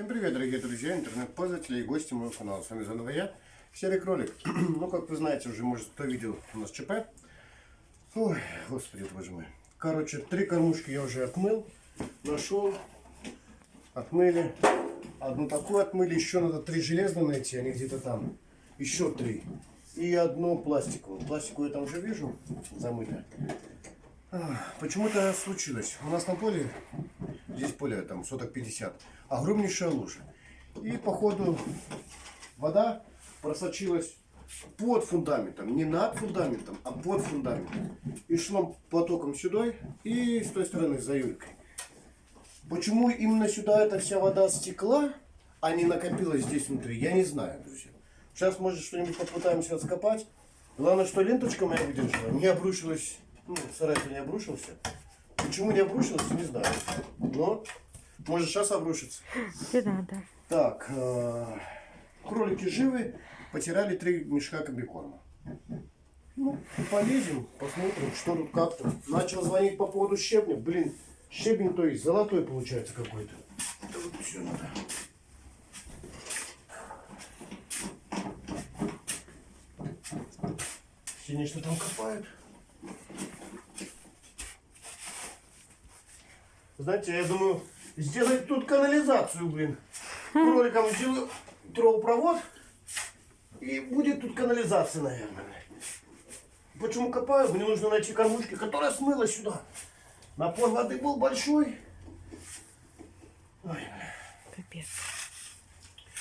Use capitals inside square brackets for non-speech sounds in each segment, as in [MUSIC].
Всем привет, дорогие друзья, интернет-пользователи и гости моего канала. С вами заново я, Серый Кролик. [CLEARS THROAT] ну, как вы знаете, уже, может, кто видел у нас ЧП. Ой, господи, боже мой. Короче, три кормушки я уже отмыл, нашел, отмыли. Одну такую отмыли, еще надо три железные найти, они где-то там. Еще три. И одну пластиковую. Пластиковую я там уже вижу, замыто. Почему-то случилось. У нас на поле, здесь поле там соток 50, огромнейшая лужа. И походу вода просочилась под фундаментом, не над фундаментом, а под фундаментом. И шла потоком сюда и с той стороны за Юлькой. Почему именно сюда эта вся вода стекла, а не накопилась здесь внутри, я не знаю, друзья. Сейчас, может, что-нибудь попытаемся раскопать. Главное, что ленточка моя выдержала, не обрушилась ну, сарай не обрушился. Почему не обрушился, не знаю. Но может сейчас обрушится. Не надо. Так, э, кролики живы, потеряли три мешка комбикорма. Ну, полезем, посмотрим, что тут как-то. Начал звонить по поводу щебня. Блин, щебень то есть золотой получается какой-то. Это вот все надо. Синий что там копают? Знаете, я думаю, сделать тут канализацию, блин. Кроликам сделаю трубопровод, и будет тут канализация, наверное. Почему копаю? Мне нужно найти кормушки, которая смыла сюда. Напор воды был большой. Ой, Капец.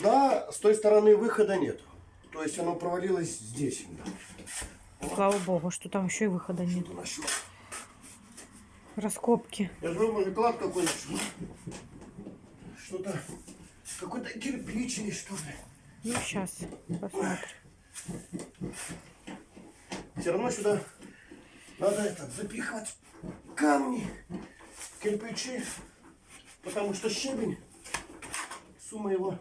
Да, с той стороны выхода нет. То есть оно провалилось здесь. Слава богу, что там еще и выхода нет. Нашел. Раскопки. Я может клад какой нашел. Что-то, какой-то кирпич или что ли. Ну, сейчас посмотрим. Все равно сюда надо это, запихивать камни, кирпичи, потому что щебень, сумма его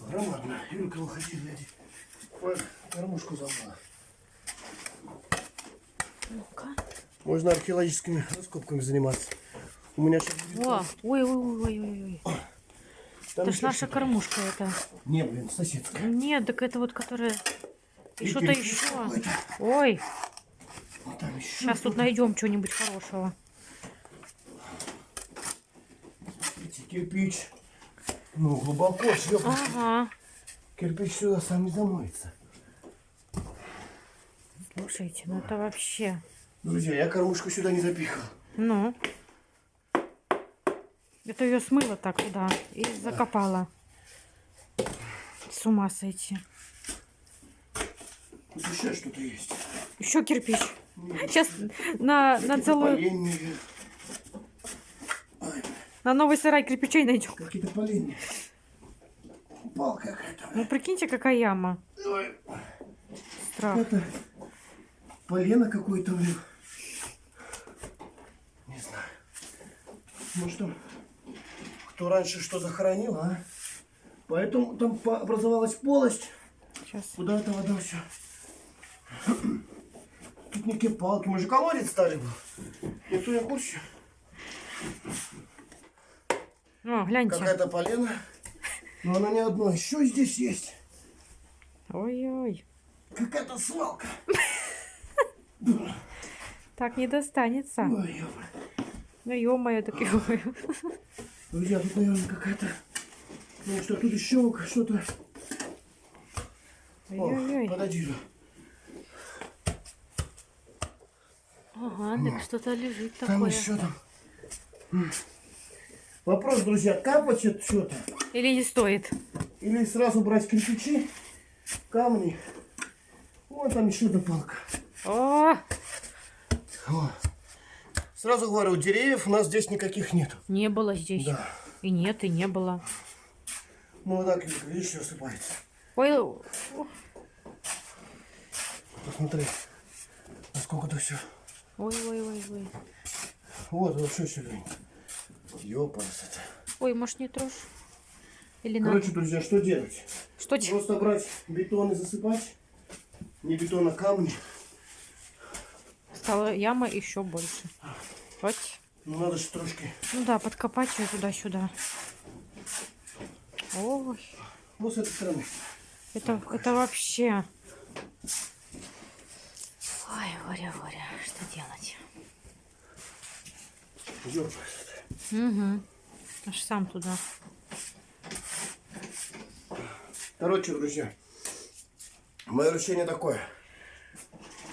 громадная. Юлька, выходи, гляди. Ой, кормушку забыла. Ну-ка. Можно археологическими раскопками заниматься. У меня сейчас. О, ой, ой, ой, ой, ой. Там Это ж наша кормушка это. Не, блин, соседская. Нет, так это вот которая... И что-то еще. Ой, там еще сейчас тут найдем что-нибудь хорошего. Смотрите, кирпич. Ну, глубоко, шлепнуть. Ага. Кирпич сюда сам не замоется. Слушайте, ну это вообще... Друзья, я кормушку сюда не запихал. Ну. Это ее смыло так туда и закопала. С ума сойти. Тут еще что-то есть. Еще кирпич. Сейчас на, на целую... На новый сарай кирпичей найдем. Какие-то поленья. Палка какая-то. Ну прикиньте, какая яма. Ой, Страх. Это полено какое-то, блин. Не знаю. Может там кто раньше что захоронил, а? Поэтому там образовалась полость. Сейчас. Куда эта вода все? Тут некие палки. Мы же колодец стали был. Никто не в курсе. О, гляньте. Какая-то полена. Но она не одно. Еще здесь есть. Ой-ой. Какая-то свалка. [LAUGHS] Так не достанется. Ой. Ну ё-моё, так ё-моё. Друзья, тут, наверное, какая-то... Ну что, тут еще что-то... Подойди же. Ага, так что-то лежит Там такое. еще там... Вопрос, друзья, капать это что-то? Или не стоит? Или сразу брать кирпичи, камни? Вот там еще одна палка. О, О. Сразу говорю, деревьев у нас здесь никаких нет. не было здесь. Да. И нет, и не было. Ну вот так, видишь, все осыпается. Ой, Посмотри, насколько это все. ой, ой, ой, ой. Вот, вот что еще глянь. Ёпарас это. Ой, может не трожь? Или надо? Короче, друзья, что делать? Что ч- Просто брать бетон и засыпать. Не бетон, а камни. Стала яма еще больше. Вот. Ну надо же трошки. Ну да, подкопать ее туда-сюда. Ой, Вот с этой стороны. это, это вообще... Ой, горе, горе, что делать? Дёргай. Угу. Аж сам туда. Короче, друзья, мое решение такое.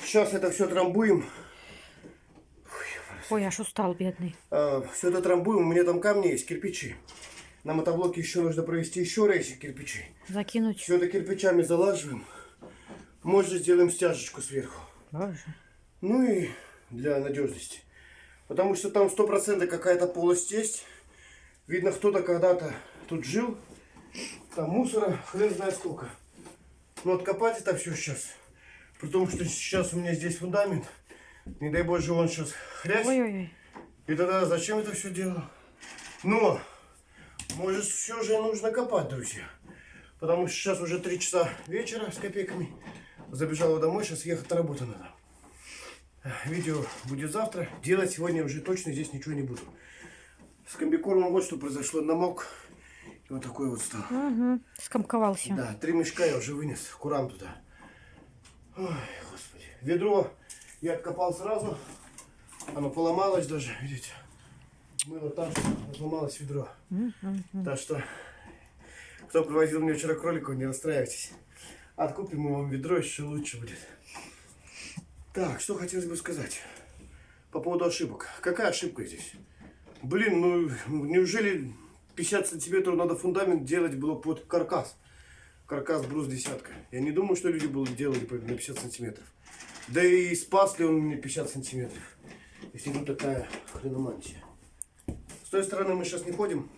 Сейчас это все трамбуем. Ой, аж устал, бедный. все это трамбуем. У меня там камни есть, кирпичи. На мотоблоке еще нужно провести еще рейсы кирпичей. Закинуть. Все это кирпичами залаживаем. Может, сделаем стяжечку сверху. Боже. Ну и для надежности. Потому что там сто процентов какая-то полость есть. Видно, кто-то когда-то тут жил. Там мусора, хрен знает сколько. Но откопать это все сейчас. При том, что сейчас у меня здесь фундамент. Не дай боже, он сейчас хрясь. Ой-ой-ой. И тогда зачем это все делал? Но, может, все же нужно копать, друзья. Потому что сейчас уже 3 часа вечера с копейками. Забежал домой, сейчас ехать на работу надо. Видео будет завтра. Делать сегодня уже точно здесь ничего не буду. С комбикормом вот что произошло. Намок. И вот такой вот стал. Угу. Скомковался. Да, три мешка я уже вынес курам туда. Ой, господи. Ведро я откопал сразу. Оно поломалось даже, видите. Мыло там, что сломалось ведро. Так что, кто привозил мне вчера кроликов, не расстраивайтесь. Откупим мы вам ведро, еще лучше будет. Так, что хотелось бы сказать по поводу ошибок. Какая ошибка здесь? Блин, ну неужели 50 сантиметров надо фундамент делать было под каркас? Каркас брус десятка. Я не думаю, что люди будут делали на 50 сантиметров. Да и спас ли он мне 50 сантиметров? Если тут такая хреномантия. С той стороны мы сейчас не ходим.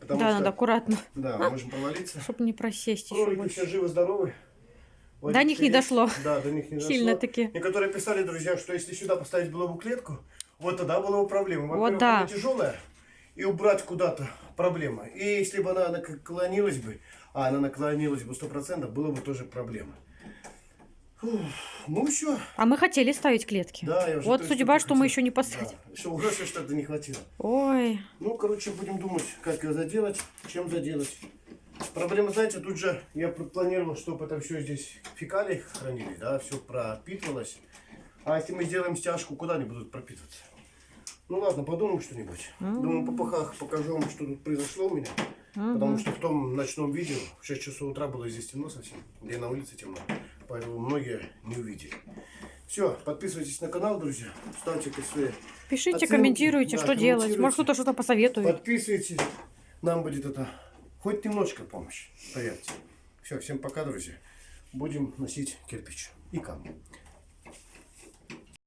Потому Да, что, надо аккуратно, Да, можем провалиться. чтобы не просесть Кролики больше. все живы-здоровы. До них не дошло. Да, до них не дошло. Сильно таки. Некоторые писали, друзья, что если сюда поставить было бы клетку, вот тогда была бы проблема. Вот Во-первых, да. она тяжелая, и убрать куда-то проблема. И если бы она наклонилась бы, а она наклонилась бы 100%, было бы тоже проблема. Ну все. А мы хотели ставить клетки. Да, я уже вот судьба, что мы хотел. еще не поставили. Да, еще угрозы что-то не хватило. Ой, Ну, короче, будем думать, как ее заделать, чем заделать. Проблема, знаете, тут же я планировал, чтобы это все здесь фекалии хранили, да, все пропитывалось. А если мы сделаем стяжку, куда они будут пропитываться? Ну ладно, подумаем что-нибудь. Думаю, по пахах покажу вам, что тут произошло у меня. Потому что в том ночном видео в 6 часов утра было здесь темно совсем, где на улице темно. Поэтому многие не увидели. Все, подписывайтесь на канал, друзья. Ставьте свои пишите, Оценки, комментируйте, да, что делать. комментируйте. Может, кто-то что-то посоветует. Подписывайтесь. Нам будет это хоть немножко помощь. Поверьте. Все, всем пока, друзья. Будем носить кирпич и камни.